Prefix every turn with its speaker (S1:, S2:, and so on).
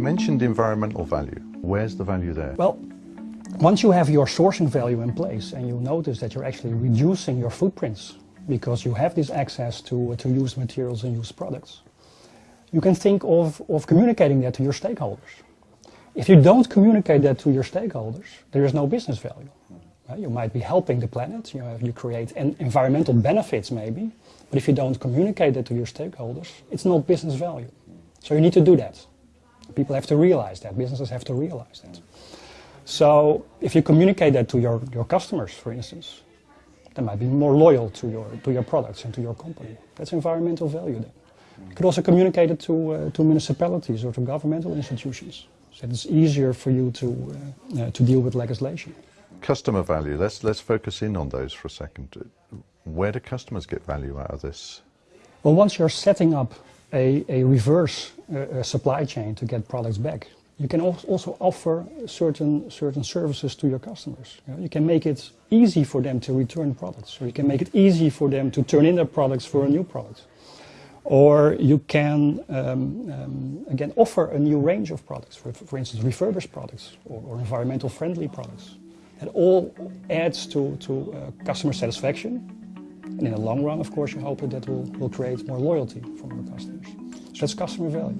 S1: mentioned environmental value. Where's the value there?
S2: Well, once you have your sourcing value in place and you notice that you're actually reducing your footprints because you have this access to, to used materials and used products, you can think of, of communicating that to your stakeholders. If you don't communicate that to your stakeholders, there is no business value. Uh, you might be helping the planet, you, know, you create environmental benefits maybe, but if you don't communicate that to your stakeholders, it's not business value. So you need to do that. People have to realize that, businesses have to realize that. So if you communicate that to your, your customers, for instance, they might be more loyal to your, to your products and to your company. That's environmental value then. You could also communicate it to, uh, to municipalities or to governmental institutions. So it's easier for you to, uh, uh, to deal with legislation.
S1: Customer value, let's, let's focus in on those for a second. Where do customers get value out of this?
S2: Well, once you're setting up a, a reverse uh, supply chain to get products back, you can also offer certain, certain services to your customers. You, know, you, can make it easy for them to return products, or you can make it easy for them to turn in their products for a new product. Or you can, um, um, again, offer a new range of products, for, for instance, refurbished products or, or environmental friendly products. It all adds to, to uh, customer satisfaction. And in the long run, of course, you hope that that will, will create more loyalty from your customers. So that's customer value.